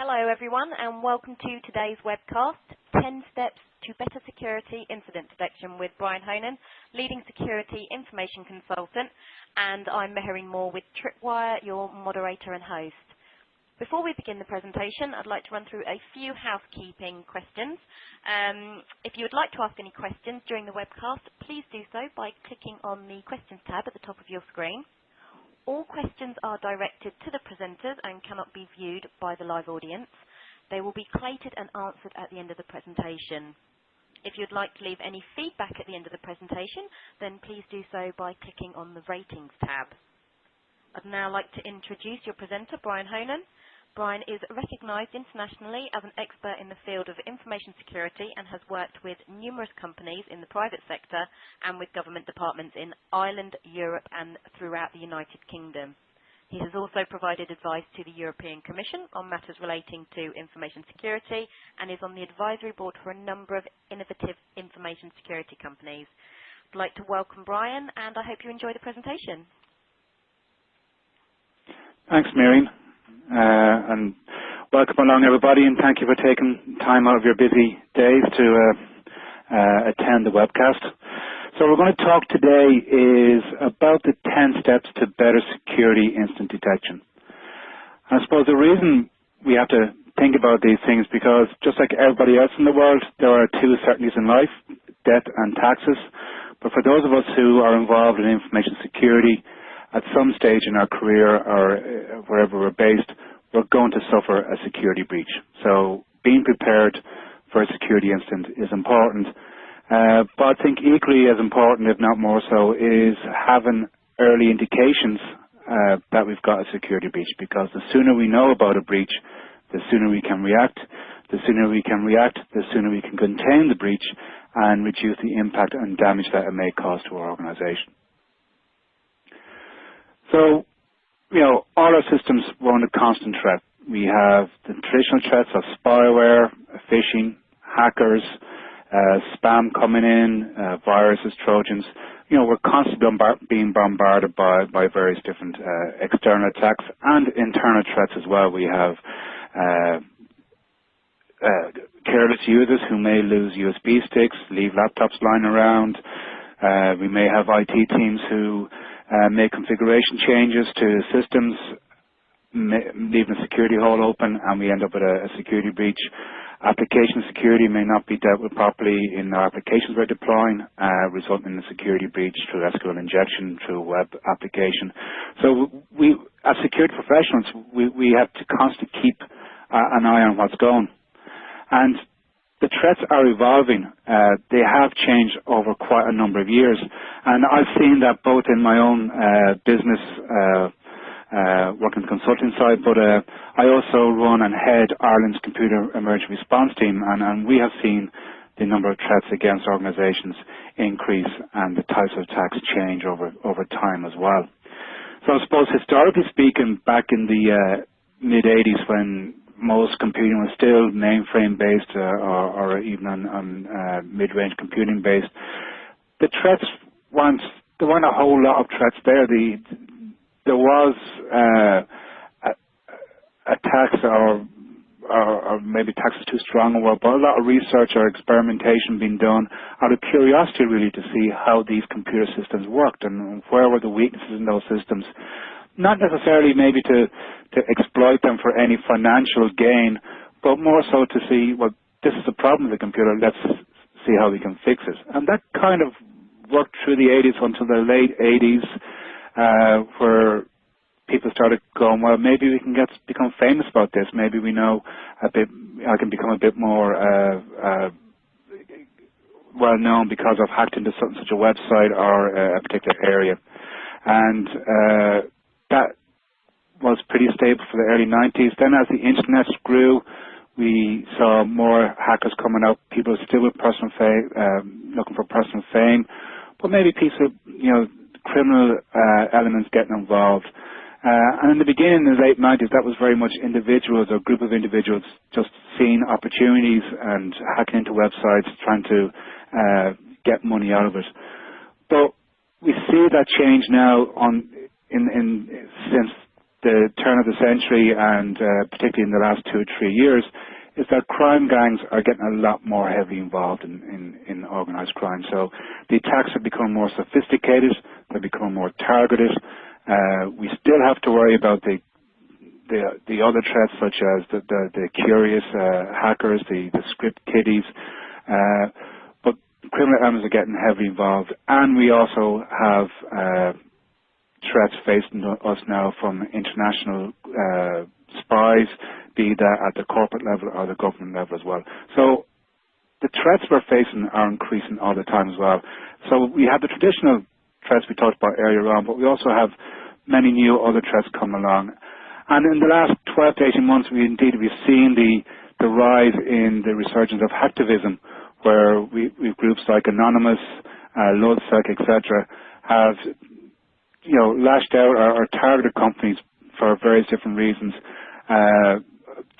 Hello everyone and welcome to today's webcast, 10 Steps to Better Security Incident Detection with Brian Honan, Leading Security Information Consultant, and I'm Mehreen Moore with Tripwire, your moderator and host. Before we begin the presentation, I'd like to run through a few housekeeping questions. Um, if you would like to ask any questions during the webcast, please do so by clicking on the questions tab at the top of your screen. All questions are directed to the presenters and cannot be viewed by the live audience. They will be collated and answered at the end of the presentation. If you'd like to leave any feedback at the end of the presentation, then please do so by clicking on the Ratings tab. I'd now like to introduce your presenter, Brian Honan. Brian is recognized internationally as an expert in the field of information security and has worked with numerous companies in the private sector and with government departments in Ireland, Europe and throughout the United Kingdom. He has also provided advice to the European Commission on matters relating to information security and is on the advisory board for a number of innovative information security companies. I'd like to welcome Brian and I hope you enjoy the presentation. Thanks, Mehreen. Uh, and welcome along everybody and thank you for taking time out of your busy days to uh, uh, attend the webcast. So we're going to talk today is about the 10 steps to better security incident detection. I suppose the reason we have to think about these things because just like everybody else in the world, there are two certainties in life, death and taxes. But for those of us who are involved in information security, at some stage in our career or uh, wherever we're based, we're going to suffer a security breach. So being prepared for a security incident is important. Uh, but I think equally as important, if not more so, is having early indications uh, that we've got a security breach because the sooner we know about a breach, the sooner we can react. The sooner we can react, the sooner we can contain the breach and reduce the impact and damage that it may cause to our organization. So, you know, all our systems run a constant threat. We have the traditional threats of spyware, phishing, hackers, uh, spam coming in, uh, viruses, trojans. You know, we're constantly being bombarded by, by various different uh, external attacks and internal threats as well. We have uh, uh, careless users who may lose USB sticks, leave laptops lying around. Uh, we may have IT teams who make configuration changes to systems, leaving a security hole open, and we end up with a, security breach. Application security may not be dealt with properly in the applications we're deploying, uh, resulting in a security breach through SQL injection, through web application. So we, as security professionals, we, we have to constantly keep uh, an eye on what's going. And the threats are evolving. Uh, they have changed over quite a number of years. And I've seen that both in my own uh, business, uh, uh working consulting side, but uh, I also run and head Ireland's Computer Emergency Response Team, and, and we have seen the number of threats against organizations increase and the types of attacks change over, over time as well. So I suppose historically speaking, back in the uh, mid-80s when most computing was still mainframe based uh, or, or, even on, on uh, mid-range computing based. The threats weren't there weren't a whole lot of threats there. The there was uh, attacks or, or, or maybe attacks is too strong word, but a lot of research or experimentation being done out of curiosity really to see how these computer systems worked and where were the weaknesses in those systems not necessarily maybe to, to exploit them for any financial gain, but more so to see, well, this is a problem with the computer, let's see how we can fix it. And that kind of worked through the 80s until the late 80s, uh, where people started going, well, maybe we can get become famous about this. Maybe we know a bit, I can become a bit more uh, uh, well known because I've hacked into such, such a website or a particular area. And uh, that was pretty stable for the early 90s. Then as the internet grew, we saw more hackers coming up, people still with personal fame, um, looking for personal fame, but maybe people, you know, criminal uh, elements getting involved. Uh, and in the beginning, in the late 90s, that was very much individuals or group of individuals just seeing opportunities and hacking into websites, trying to uh, get money out of it. But we see that change now on in, in since the turn of the century and uh, particularly in the last two or three years is that crime gangs are getting a lot more heavily involved in, in, in organized crime. So the attacks have become more sophisticated, they've become more targeted. Uh, we still have to worry about the the, the other threats such as the, the, the curious uh, hackers, the, the script kiddies, uh, but criminal elements are getting heavily involved. And we also have uh, threats facing us now from international uh, spies, be that at the corporate level or the government level as well. So the threats we're facing are increasing all the time as well. So we have the traditional threats we talked about earlier on, but we also have many new other threats come along. And in the last 12 to 18 months, we indeed we've seen the, the rise in the resurgence of hacktivism, where we, we groups like Anonymous, uh, etc., have you know, lashed out or, or targeted companies for various different reasons uh,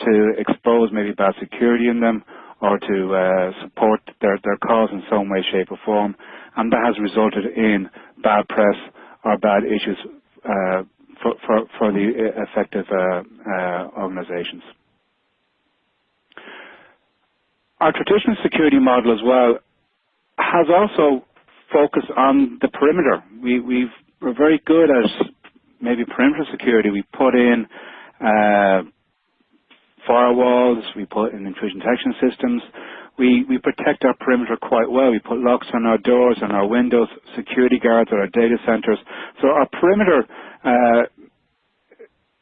to expose maybe bad security in them or to uh, support their, their cause in some way, shape or form. And that has resulted in bad press or bad issues uh, for, for, for, the effective uh, uh, organizations. Our traditional security model as well has also focused on the perimeter. We, we've we're very good at maybe perimeter security. We put in uh, firewalls, we put in intrusion detection systems. We, we protect our perimeter quite well. We put locks on our doors and our windows, security guards at our data centers. So our perimeter uh,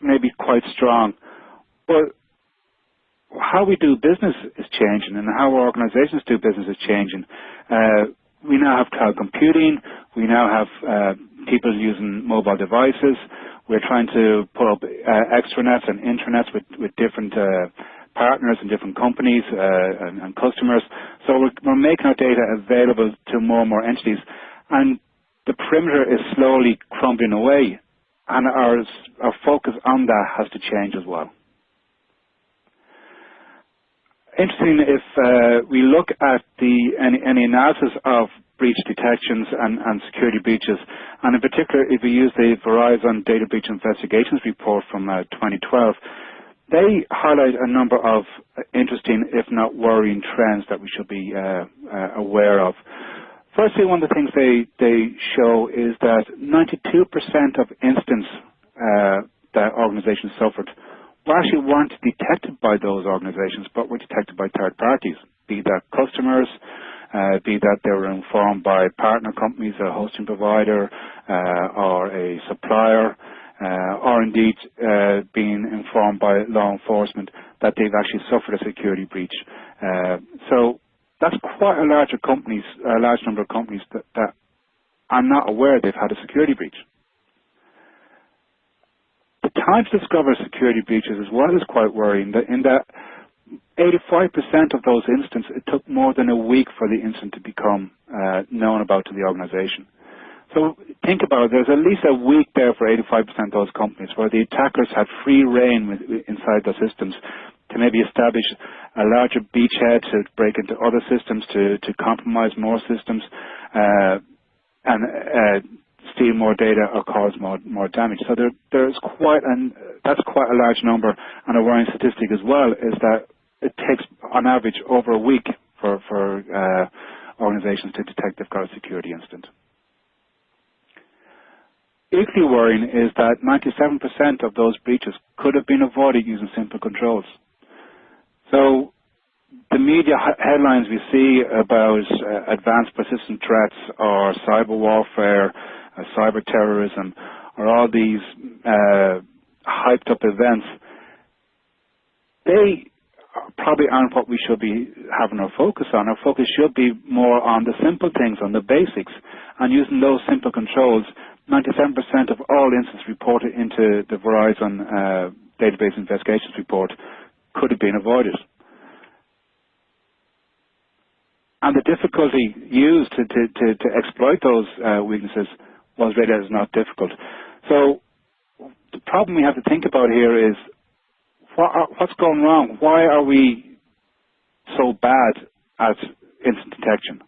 may be quite strong. But how we do business is changing and how our organizations do business is changing. Uh, we now have cloud computing. We now have uh, people using mobile devices. We're trying to put up uh, extranets and intranets with, with different uh, partners and different companies uh, and, and, customers. So we're, we're, making our data available to more and more entities. And the perimeter is slowly crumbling away. And our, our focus on that has to change as well. Interesting if uh, we look at the any, any analysis of breach detections and, and, security breaches. And in particular, if we use the Verizon Data Breach Investigations report from uh, 2012, they highlight a number of interesting, if not worrying, trends that we should be uh, uh, aware of. Firstly, one of the things they, they show is that 92% of incidents uh, that organizations suffered were actually weren't detected by those organizations, but were detected by third parties, be that customers, uh, be that they were informed by partner companies, a hosting provider, uh, or a supplier, uh, or indeed uh, being informed by law enforcement that they've actually suffered a security breach. Uh, so that's quite a larger companies, a large number of companies that, that are not aware they've had a security breach. The time to discover security breaches as well is quite worrying in that 85% of those incidents, it took more than a week for the incident to become uh, known about to the organization. So think about it, there's at least a week there for 85% of those companies where the attackers had free rein with, inside the systems to maybe establish a larger beachhead to break into other systems, to, to compromise more systems, uh, and uh, steal more data or cause more, more damage. So there, there's quite an, that's quite a large number. And a worrying statistic as well is that it takes on average over a week for, for uh, organizations to detect they've got a security incident. Equally worrying is that 97% of those breaches could have been avoided using simple controls. So the media headlines we see about uh, advanced persistent threats or cyber warfare, uh, cyber terrorism, or all these uh, hyped up events, they probably aren't what we should be having our focus on. Our focus should be more on the simple things, on the basics, and using those simple controls. 97% of all incidents reported into the Verizon uh, database investigations report could have been avoided. And the difficulty used to, to, to, to exploit those uh, weaknesses was rated as not difficult. So the problem we have to think about here is what are, what's going wrong? Why are we so bad at incident detection?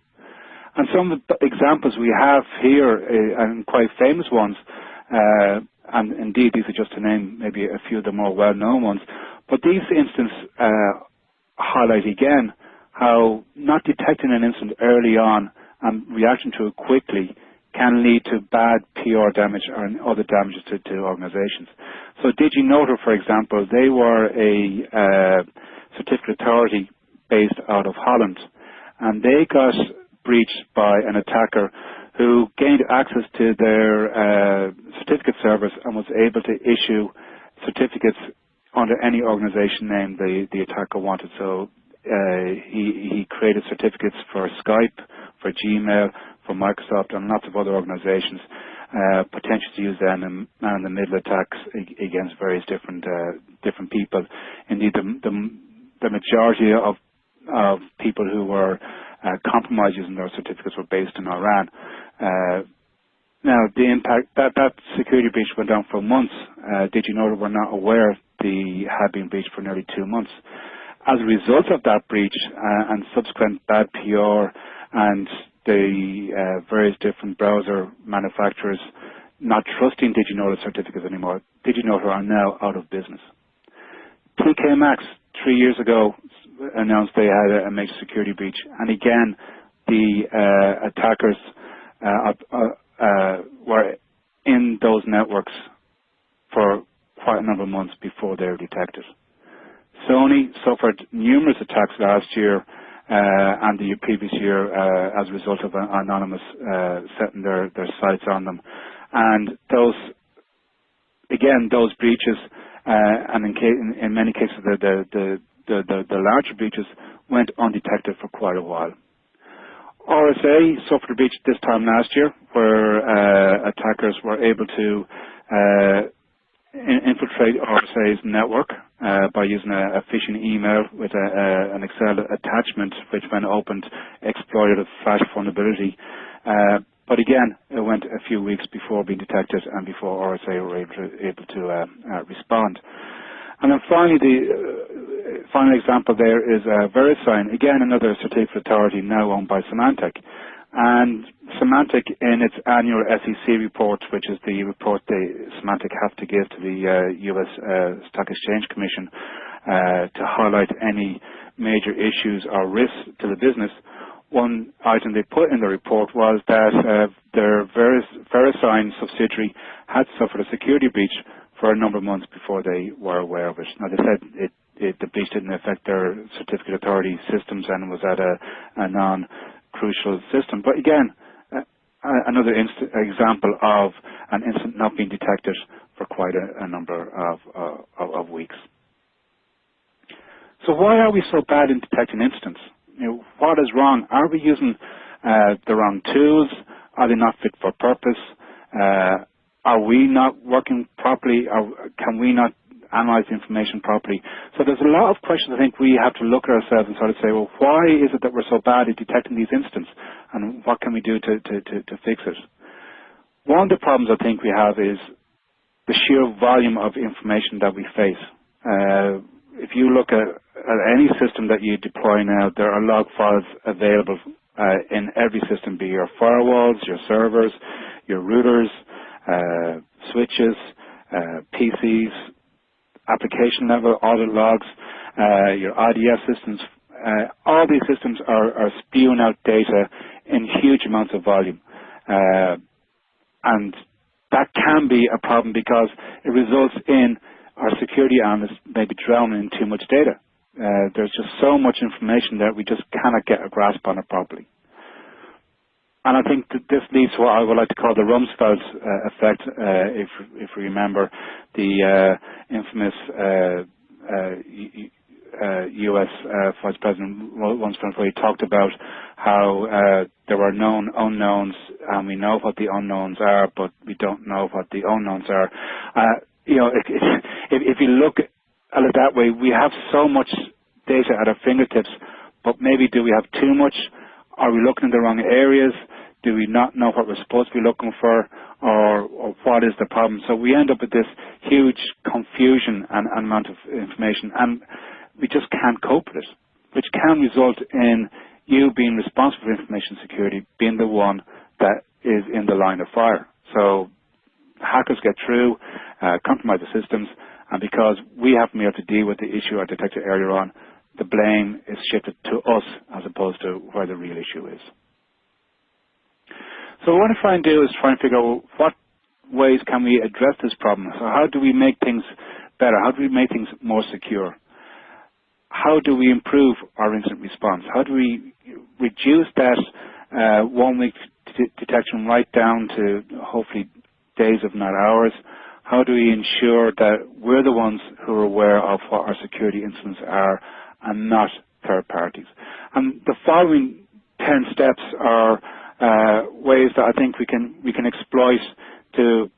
And some of the examples we have here, uh, and quite famous ones, uh, and indeed these are just to name maybe a few of the more well-known ones, but these incidents uh, highlight again how not detecting an incident early on and reacting to it quickly can lead to bad PR damage or other damages to, to organizations. So DigiNotar, for example, they were a uh, certificate authority based out of Holland, and they got breached by an attacker who gained access to their uh, certificate service and was able to issue certificates under any organization name the, the attacker wanted. So uh, he, he created certificates for Skype, for Gmail, for Microsoft, and lots of other organizations, uh, potentially to use them in man-in-the-middle attacks against various different uh, different people. Indeed, the, the, the majority of of people who were uh, compromised using their certificates were based in Iran. Uh, now, the impact that that security breach went on for months. Uh, did you know that we're not aware the had been breached for nearly two months? As a result of that breach uh, and subsequent bad PR and the uh, various different browser manufacturers not trusting DigiNotar certificates anymore, DigiNotar are now out of business. TK Maxx three years ago announced they had a major security breach, and again, the uh, attackers uh, uh, uh, were in those networks for quite a number of months before they were detected. Sony suffered numerous attacks last year and the previous year uh, as a result of anonymous uh, setting their, their sights on them. And those, again, those breaches, and in, in, in, many cases the, the, the, the, the larger breaches went undetected for quite a while. RSA suffered a breach this time last year where uh, attackers were able to uh, infiltrate RSA's network uh, by using a, a, phishing email with a, a, an Excel attachment which when opened exploited a flash vulnerability. Uh, but again, it went a few weeks before being detected and before RSA were able to, able to uh, uh, respond. And then finally, the uh, final example there is VeriSign, again another certificate authority now owned by Symantec. And Symantec, in its annual SEC report, which is the report they Symantec have to give to the uh, U.S. Uh, Stock Exchange Commission uh, to highlight any major issues or risks to the business, one item they put in the report was that uh, their VeriSign subsidiary had suffered a security breach for a number of months before they were aware of it. Now, they said it, it, the breach didn't affect their certificate authority systems and was at a, a non-crucial system. But again, uh, another example of an incident not being detected for quite a, a number of, uh, of, of, weeks. So why are we so bad in detecting incidents? You know, what is wrong? Are we using uh, the wrong tools? Are they not fit for purpose? Uh, are we not working properly? Or can we not analyze the information properly? So there's a lot of questions I think we have to look at ourselves and sort of say, well, why is it that we're so bad at detecting these incidents? And what can we do to, to, to, to fix it? One of the problems I think we have is the sheer volume of information that we face. Uh, if you look at, at, any system that you deploy now, there are log files available uh, in every system, be your firewalls, your servers, your routers, uh, switches, uh, PCs, application level, audit logs, uh, your IDS systems. all these systems are, are, spewing out data in huge amounts of volume. and that can be a problem because it results in our security analysts maybe drowning in too much data. Uh, there's just so much information that we just cannot get a grasp on it properly. And I think that this leads to what I would like to call the Rumsfeld uh, effect, uh, if, if we remember the uh, infamous U.S. Uh, uh, Vice President Rumsfeld, where he talked about how uh, there are known unknowns, and we know what the unknowns are, but we don't know what the unknowns are. you know, if, if, if you look at it that way, we have so much data at our fingertips, but maybe do we have too much? Are we looking in the wrong areas? Do we not know what we're supposed to be looking for? Or, or what is the problem? So we end up with this huge confusion and, and amount of information, and we just can't cope with it, which can result in you being responsible for information security being the one that is in the line of fire. So hackers get through, uh, compromise the systems, and because we haven't been able to deal with the issue I detected earlier on, the blame is shifted to us as opposed to where the real issue is. So what I try and do is try and figure out what ways can we address this problem. So how do we make things better? How do we make things more secure? How do we improve our incident response? How do we reduce that uh, one week detection right down to hopefully days if not hours? How do we ensure that we're the ones who are aware of what our security incidents are and not third parties? And the following 10 steps are uh, ways that I think we can we can exploit to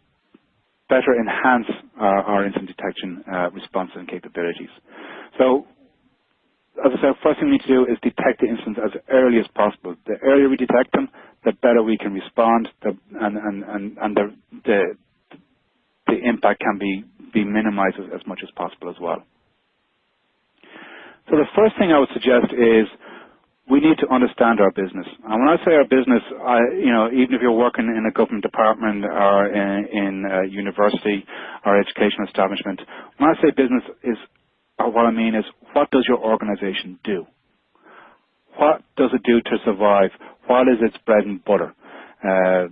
better enhance our, our incident detection uh, response and capabilities. So as I said, first thing we need to do is detect the incidents as early as possible. The earlier we detect them, the better we can respond, the, and, and, and, and the, the, the impact can be, be minimized as, as much as possible as well. So the first thing I would suggest is we need to understand our business. And when I say our business, I, you know, even if you're working in a government department or in, in a university or educational establishment, when I say business is, or what I mean is, what does your organization do? What does it do to survive? What is its bread and butter? Uh,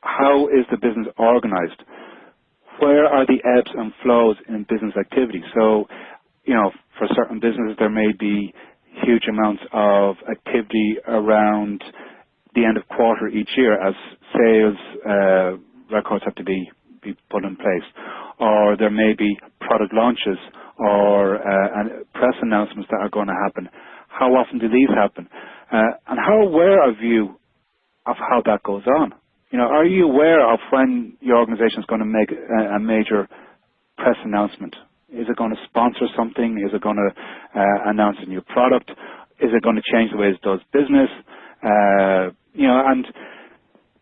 how is the business organized? Where are the ebbs and flows in business activity? So, you know, for certain businesses there may be huge amounts of activity around the end of quarter each year as sales uh, records have to be, be put in place. Or there may be product launches or uh, press announcements that are going to happen. How often do these happen? Uh, and how aware are you of how that goes on? You know, are you aware of when your organization is going to make a, a major press announcement is it going to sponsor something? Is it going to uh, announce a new product? Is it going to change the way it does business? Uh, you know, and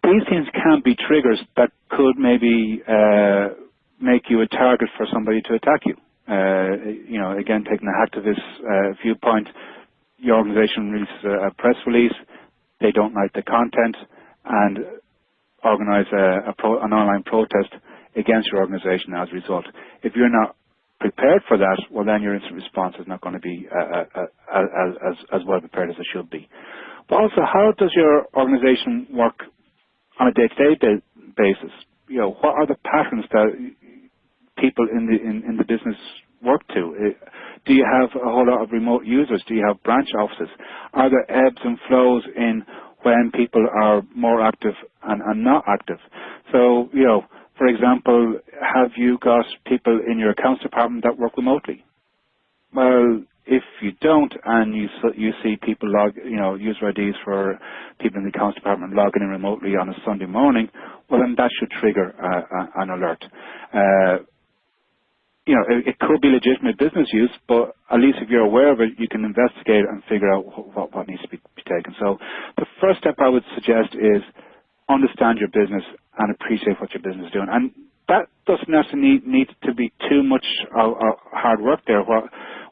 these things can be triggers that could maybe uh, make you a target for somebody to attack you. Uh, you know, again, taking the hacktivist uh, viewpoint, your organization releases a, press release, they don't like the content, and organize a, a pro, an online protest against your organization as a result. If you're not prepared for that, well, then your incident response is not going to be uh, uh, uh, as, well prepared as it should be. But also, how does your organization work on a day-to-day basis? You know, what are the patterns that people in the in, in the business work to? Do you have a whole lot of remote users? Do you have branch offices? Are there ebbs and flows in when people are more active and, and not active? So, you know, for example, have you got people in your accounts department that work remotely? Well, if you don't, and you you see people log, you know, user IDs for people in the accounts department logging in remotely on a Sunday morning, well, then that should trigger uh, an alert. Uh, you know, it, could be legitimate business use, but at least if you're aware of it, you can investigate and figure out what, what needs to be, be taken. So the first step I would suggest is understand your business and appreciate what your business is doing. And that doesn't necessarily need, need to be too much uh, hard work there. What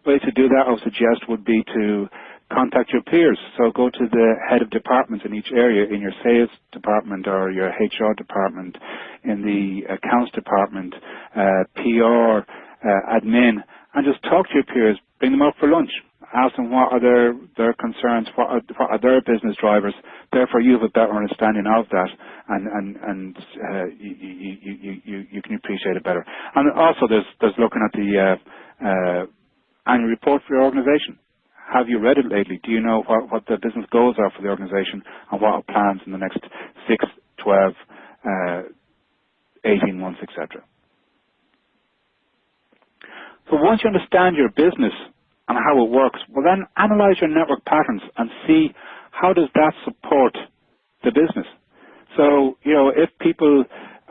way to do that I would suggest would be to contact your peers. So go to the head of departments in each area, in your sales department or your HR department, in the accounts department, uh, PR, uh, admin, and just talk to your peers. Bring them out for lunch ask them what are their, their concerns, what are, what are their business drivers. Therefore, you have a better understanding of that, and and and uh, you, you, you, you, can appreciate it better. And also, there's there's looking at the uh, uh, annual report for your organisation. Have you read it lately? Do you know what, what the business goals are for the organisation and what are plans in the next 6, 12, uh, 18 months, etc.? So once you understand your business and how it works, well then analyze your network patterns and see how does that support the business. So, you know, if people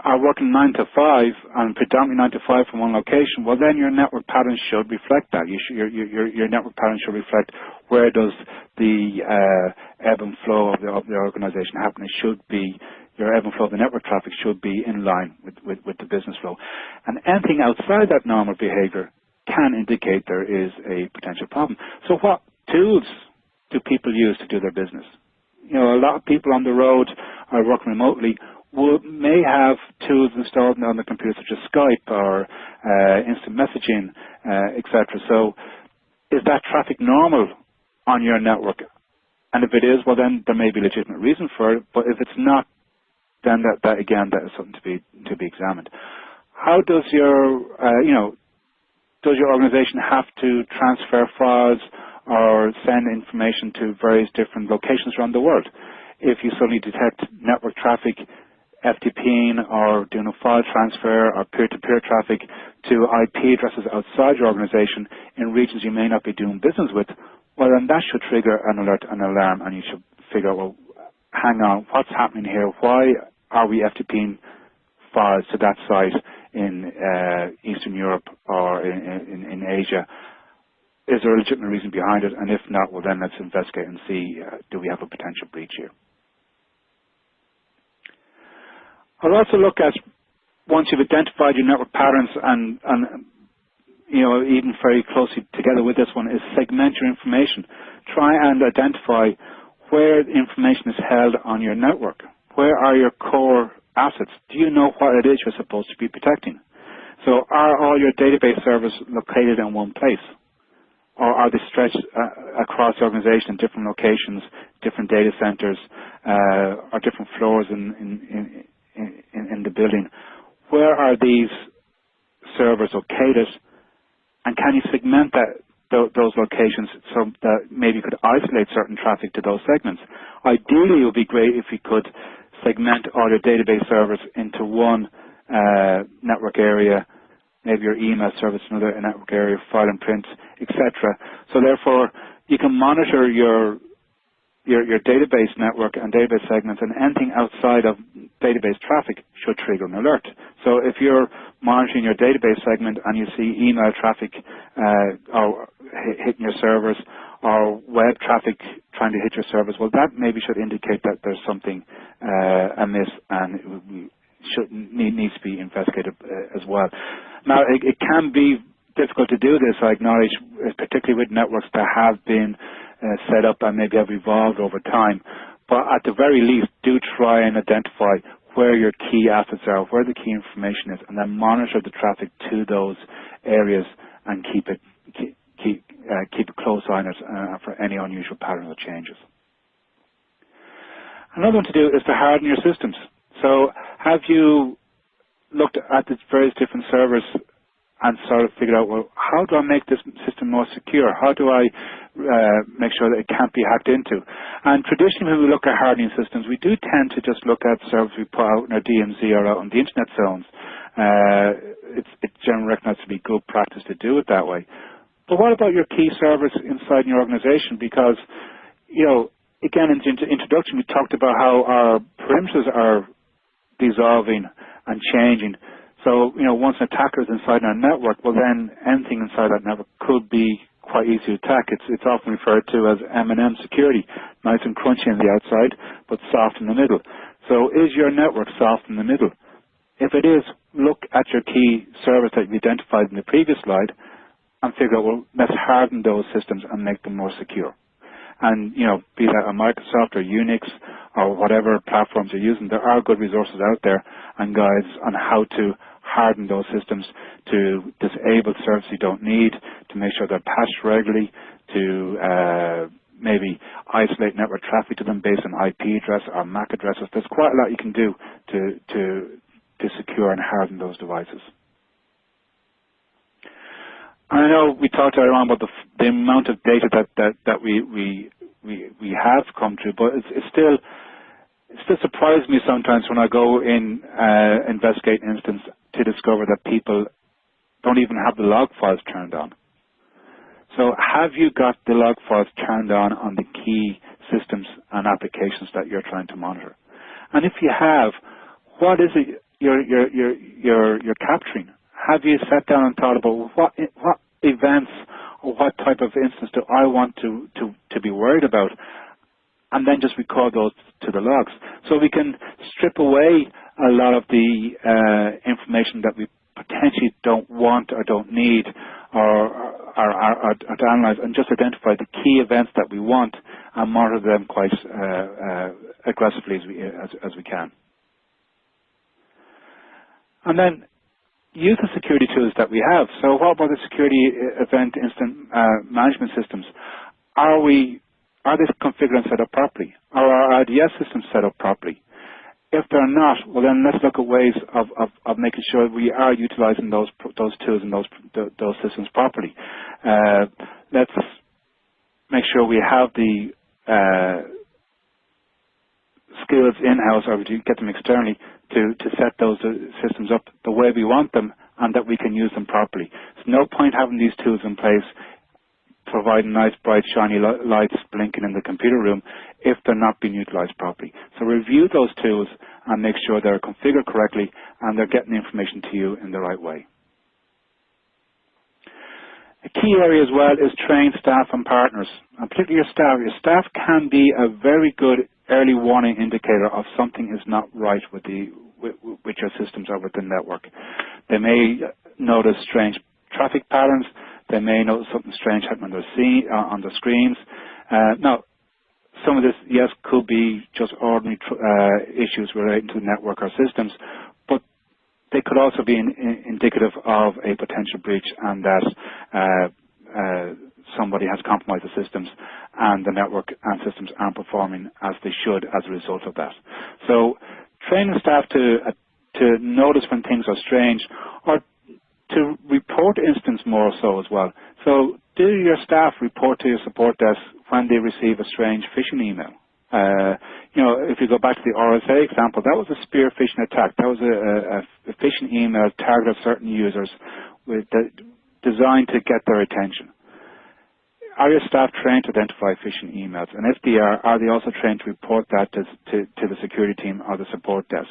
are working 9 to 5 and predominantly 9 to 5 from one location, well then your network patterns should reflect that. You should, your, your, your network pattern should reflect where does the uh, ebb and flow of the, of the organization happen. It should be, your ebb and flow of the network traffic should be in line with, with, with the business flow. And anything outside that normal behavior can indicate there is a potential problem. So what tools do people use to do their business? You know, a lot of people on the road are working remotely. will, may have tools installed on the computer such as Skype or uh, instant messaging, uh, etc. So is that traffic normal on your network? And if it is, well then there may be legitimate reason for it, but if it's not, then that, that again, that is something to be, to be examined. How does your, uh, you know, does your organization have to transfer files or send information to various different locations around the world? If you suddenly detect network traffic FTPing or doing a file transfer or peer-to-peer traffic to IP addresses outside your organization in regions you may not be doing business with, well then that should trigger an alert, an alarm, and you should figure out, well, hang on, what's happening here? Why are we FTPing files to that site in uh, Eastern Europe or in, Asia? Is there a legitimate reason behind it? And if not, well then let's investigate and see, uh, do we have a potential breach here? I'll also look at once you've identified your network patterns and, and you know, even very closely together with this one is segment your information. Try and identify where information is held on your network. Where are your core assets? Do you know what it is you're supposed to be protecting? So are all your database servers located in one place? Or are they stretched uh, across the organization in different locations, different data centers, uh, or different floors in, in, in, in, the building. Where are these servers located? And can you segment that, those locations so that maybe you could isolate certain traffic to those segments? Ideally, it would be great if you could segment all your database servers into one uh, network area, maybe your email service another network area, file and print, etc. So therefore, you can monitor your your, your database network and database segments and anything outside of database traffic should trigger an alert. So if you're monitoring your database segment and you see email traffic uh, hitting your servers or web traffic trying to hit your servers, well that maybe should indicate that there's something uh, amiss and should, need, needs to be investigated uh, as well. Now it, it can be difficult to do this, I acknowledge, particularly with networks that have been uh, set up and maybe have evolved over time. But at the very least, do try and identify where your key assets are, where the key information is, and then monitor the traffic to those areas and keep it keep keep, uh, keep a close eye on it uh, for any unusual patterns or changes. Another one to do is to harden your systems. So have you looked at the various different servers and sort of figured out, well, how do I make this system more secure? How do I uh, make sure that it can't be hacked into? And traditionally, when we look at hardening systems, we do tend to just look at servers we put out in our DMZ or out on the internet zones. Uh, it's, it's generally recognized to be good practice to do it that way. But what about your key servers inside your organization? Because, you know, again, in the introduction, we talked about how our perimeters are dissolving and changing. So, you know, once an attacker is inside our network, well then anything inside that network could be quite easy to attack. It's, it's often referred to as M&M security, nice and crunchy on the outside, but soft in the middle. So is your network soft in the middle? If it is, look at your key servers that you identified in the previous slide and figure out, well, let's harden those systems and make them more secure. And, you know, be that a Microsoft or Unix or whatever platforms you're using, there are good resources out there and guides on how to harden those systems to disable services you don't need, to make sure they're patched regularly, to uh, maybe isolate network traffic to them based on IP address or MAC addresses. There's quite a lot you can do to, to, to secure and harden those devices. I know we talked earlier on about the, the amount of data that, that, that we, we, we, we have come to, but it's, it's still it still surprises me sometimes when I go in uh, investigate an instance to discover that people don't even have the log files turned on. So have you got the log files turned on on the key systems and applications that you're trying to monitor? And if you have, what is it you're, you're, you're, you're, you're capturing? Have you sat down and thought about what, what events or what type of instance do I want to, to, to be worried about? And then just record those to the logs. So we can strip away a lot of the uh, information that we potentially don't want or don't need or, or, or, or, to analyze and just identify the key events that we want and monitor them quite uh, uh, aggressively as we, as, as we can. And then use the security tools that we have. So what about the security event instant uh, management systems? Are we are they configured and set up properly? Are our IDS systems set up properly? If they're not, well then let's look at ways of, of, of making sure we are utilizing those those tools and those those systems properly. Uh, let's make sure we have the uh, skills in-house or to get them externally to, to set those uh, systems up the way we want them and that we can use them properly. There's no point having these tools in place providing nice, bright, shiny lights blinking in the computer room if they're not being utilized properly. So review those tools and make sure they're configured correctly and they're getting the information to you in the right way. A key area as well is train staff and partners, and particularly your staff. Your staff can be a very good early warning indicator of something is not right with the with, with your systems or with the network. They may notice strange traffic patterns. They may notice something strange happening on the, scene, uh, on screens. Uh, now, some of this, yes, could be just ordinary uh, issues relating to network or systems, but they could also be in, in, indicative of a potential breach and that uh, uh, somebody has compromised the systems and the network and systems aren't performing as they should as a result of that. So training staff to, uh, to notice when things are strange to report incidents more so as well. So do your staff report to your support desk when they receive a strange phishing email? Uh, you know, if you go back to the RSA example, that was a spear phishing attack. That was a, a, a phishing email targeted certain users with the, designed to get their attention. Are your staff trained to identify phishing emails? And if they are, are they also trained to report that to, to, to the security team or the support desk?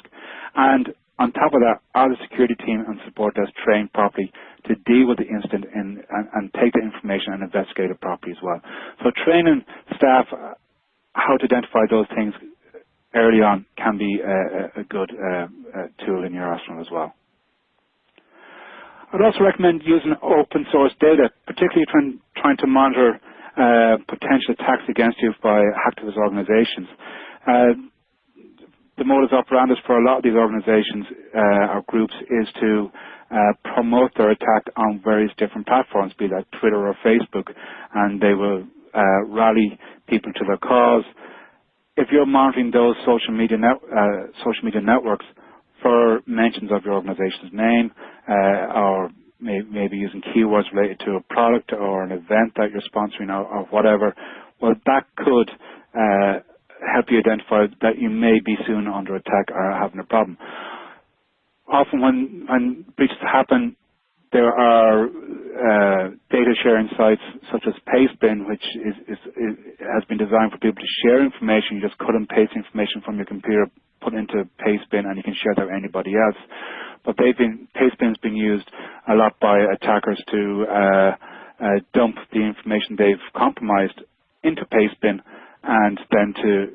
And on top of that, are the security team and support desk trained properly to deal with the incident in, and, and, take the information and investigate it properly as well? So training staff uh, how to identify those things early on can be a, a good uh, tool in your arsenal as well. I'd also recommend using open source data, particularly trying, trying to monitor uh, potential attacks against you by hacktivist organizations. Uh, the modus operandi for a lot of these organizations uh, or groups is to uh, promote their attack on various different platforms, be that Twitter or Facebook, and they will uh, rally people to their cause. If you're monitoring those social media, uh, social media networks, for mentions of your organization's name uh, or may, maybe using keywords related to a product or an event that you're sponsoring or, or whatever, well, that could uh, help you identify that you may be soon under attack or having a problem. Often when, when breaches happen, there are uh, data sharing sites such as Pastebin, which is, is, is, has been designed for people to share information. You just cut and paste information from your computer, put into Pastebin, and you can share that with anybody else. But they've been Pastebin's been used a lot by attackers to uh, uh, dump the information they've compromised into Pastebin, and then to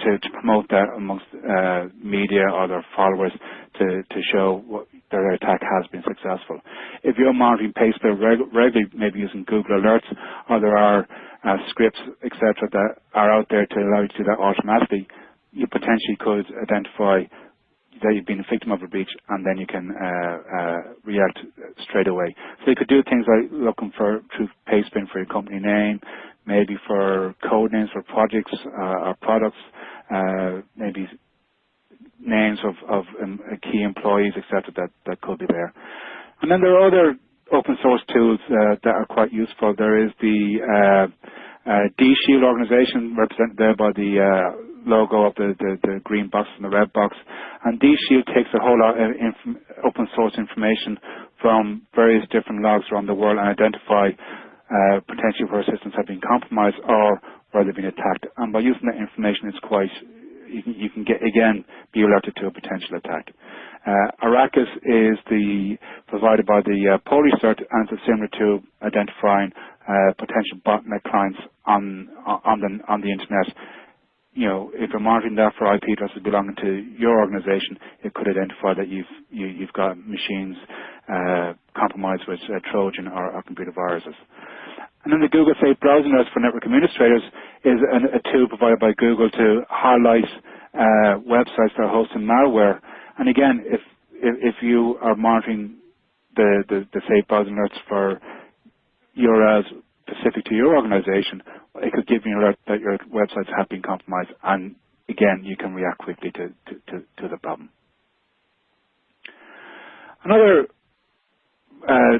to, to promote that amongst uh, media or their followers to, to show what their attack has been successful. If you're monitoring Pastebin reg regularly, maybe using Google Alerts, or there are uh, scripts, etc., that are out there to allow you to do that automatically, you potentially could identify that you've been a victim of a breach and then you can uh, uh, react straight away. So you could do things like looking for through Pastebin for your company name, maybe for code names for projects uh, or products, uh, maybe names of, of um, key employees, etc. That, that could be there. And then there are other open source tools uh, that are quite useful. There is the uh, uh, DShield organization represented there by the uh, logo of the, the, the, green box and the red box. And DShield takes a whole lot of open source information from various different logs around the world and identify uh, potentially where systems have been compromised or where they've been attacked. And by using that information, it's quite you can, you can get again be alerted to a potential attack. Uh, ARAKIS is the provided by the uh, Polish CERT and it's similar to identifying uh, potential botnet clients on on the on the internet you know, if you're monitoring that for IP addresses belonging to your organization, it could identify that you've you, have you have got machines uh, compromised with uh, Trojan or, or, computer viruses. And then the Google Safe Browsing Alerts for network administrators is an, a tool provided by Google to highlight uh, websites that are hosting malware. And again, if if, if you are monitoring the, the, the safe browsing alerts for URLs specific to your organization, it could give you an alert that your websites have been compromised, and again, you can react quickly to, to, to, to the problem. Another uh,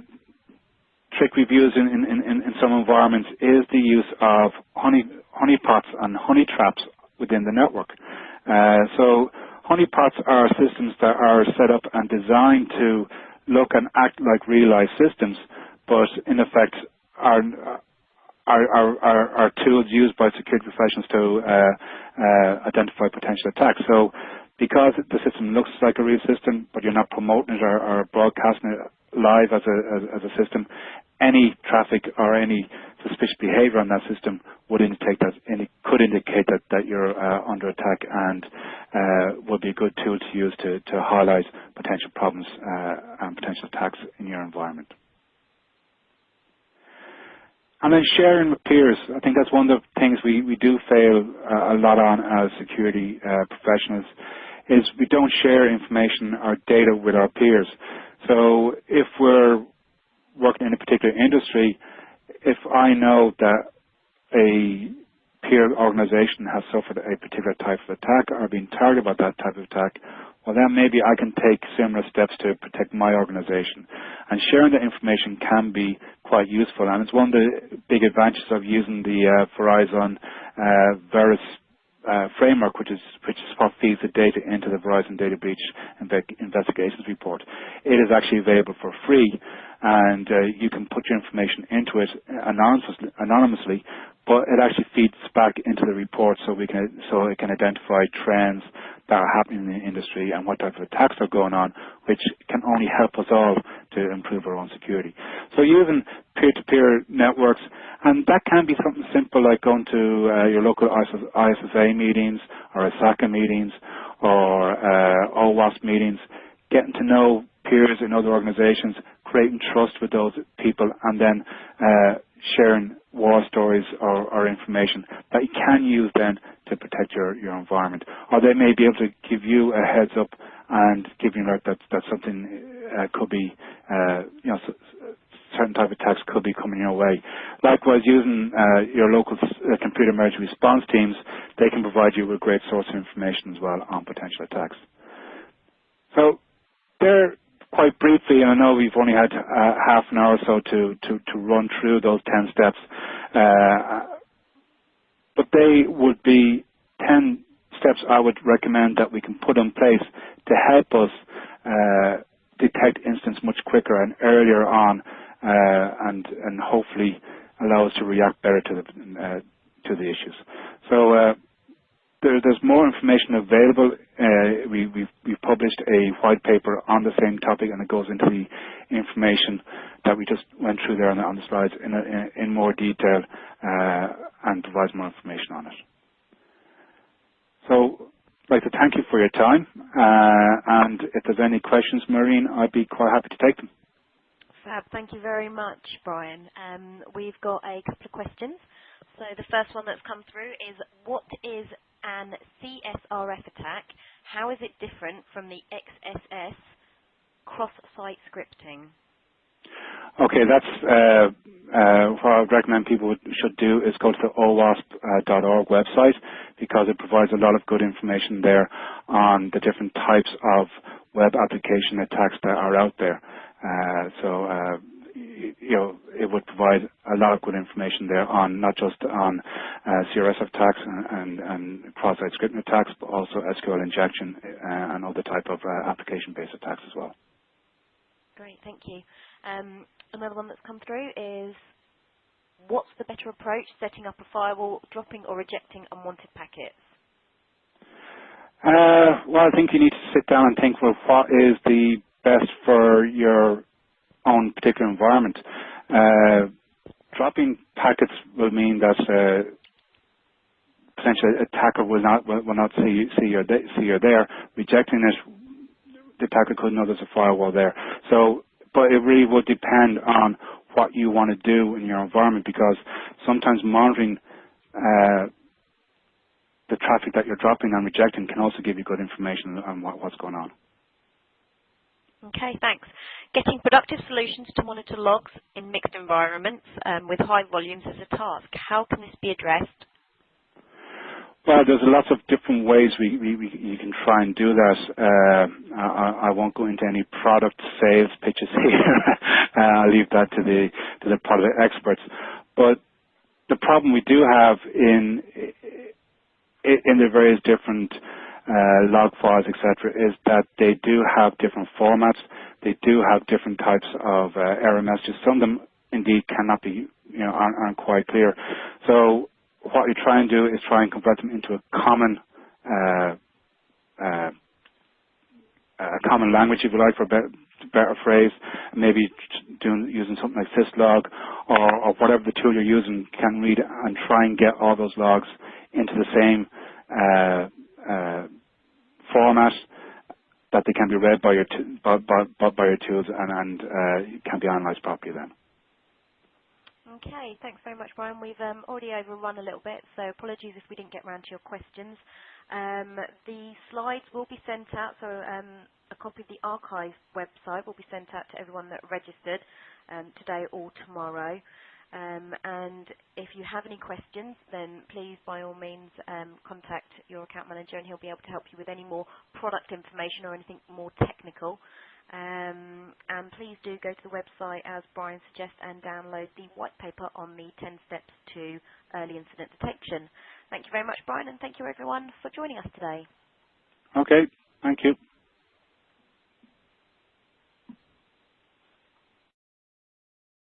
trick used in, in, in, in, some environments is the use of honey, honeypots and honey traps within the network. Uh, so honeypots are systems that are set up and designed to look and act like real-life systems, but in effect are, are, are, are, tools used by security professionals to uh, uh, identify potential attacks. So because the system looks like a real system, but you're not promoting it or, or broadcasting it live as a, as, as a system, any traffic or any suspicious behavior on that system would indicate that any could indicate that, that you're uh, under attack and uh, would be a good tool to use to, to highlight potential problems uh, and potential attacks in your environment. And then sharing with peers, I think that's one of the things we, we do fail uh, a lot on as security uh, professionals, is we don't share information or data with our peers. So if we're working in a particular industry, if I know that a peer organization has suffered a particular type of attack or been targeted by that type of attack, well then maybe I can take similar steps to protect my organization. And sharing that information can be quite useful and it's one of the big advantages of using the uh, Verizon uh, VERIS uh, framework, which is which is what feeds the data into the Verizon Data Breach Investigations Report. It is actually available for free, and uh, you can put your information into it anonymously, anonymously, but it actually feeds back into the report so we can so it can identify trends that are happening in the industry and what type of attacks are going on, which can only help us all to improve our own security. So using peer-to-peer networks, and that can be something simple like going to uh, your local ISSA meetings or ISACA meetings or uh, OWASP meetings, getting to know peers in other organizations, creating trust with those people, and then uh, sharing war stories or, or, information that you can use then to protect your, your environment. Or they may be able to give you a heads up and give you an alert that, that something uh, could be, uh, you know, certain type of attacks could be coming your way. Likewise, using uh, your local uh, computer emergency response teams, they can provide you with great source of information as well on potential attacks. So there quite briefly, and I know we've only had uh, half an hour or so to, run through those 10 steps, uh, but they would be 10 steps I would recommend that we can put in place to help us uh, detect incidents much quicker and earlier on and, and hopefully allow us to react better to the, to the issues. There's more information available. Uh, we, we've, published a white paper on the same topic, and it goes into the information that we just went through there on the, slides in, more detail uh, and provides more information on it. So I'd like to thank you for your time, uh, and if there's any questions, Maureen, I'd be quite happy to take them. Fab, thank you very much, Brian. Um, we've got a couple of questions. So the first one that's come through is, what is an CSRF attack, how is it different from the XSS cross-site scripting? Okay, that's uh, uh, what I would recommend people should do is go to the owasp.org website because it provides a lot of good information there on the different types of web application attacks that are out there. Uh, so uh, you know, it would provide a lot of good information there on not just on uh, CRS attacks and, and, and cross-site scripting attacks, but also SQL injection uh, and other type of uh, application-based attacks as well. Great, thank you. Um, another one that's come through is, what's the better approach, setting up a firewall, dropping or rejecting unwanted packets? Uh, well, I think you need to sit down and think, well, what is the best for your own particular environment. Uh, dropping packets will mean that uh, potentially attacker will not will, will not see see you're see you're there. Rejecting it, the attacker could know there's a firewall there. So, but it really would depend on what you want to do in your environment because sometimes monitoring uh, the traffic that you're dropping and rejecting can also give you good information on what, what's going on. Okay, thanks. Getting productive solutions to monitor logs in mixed environments um, with high volumes is a task. How can this be addressed? Well, there's lots of different ways we, we, we you can try and do that. Uh, I, I, won't go into any product sales pitches here. uh, I'll leave that to the to the product experts. But the problem we do have in in the various different uh, log files, etc., is that they do have different formats. They do have different types of uh, error messages. Some of them indeed cannot be, you know, aren't, aren't quite clear. So what we try and do is try and convert them into a common uh, uh, a common language, if you like, for a better, better phrase, maybe doing, using something like syslog or, or whatever the tool you're using can read and try and get all those logs into the same uh, format that they can be read by your, by, by, by, your tools and, and uh, can be analyzed properly then. Okay, thanks very much, Brian. We've um, already overrun a little bit, so apologies if we didn't get around to your questions. Um, the slides will be sent out, so um, a copy of the archive website will be sent out to everyone that registered um, today or tomorrow. Um, and if you have any questions, then please, by all means, um, contact your account manager and he'll be able to help you with any more product information or anything more technical. Um, and please do go to the website as Brian suggests and download the white paper on the 10 steps to early incident detection. Thank you very much, Brian, and thank you everyone for joining us today. Okay, thank you.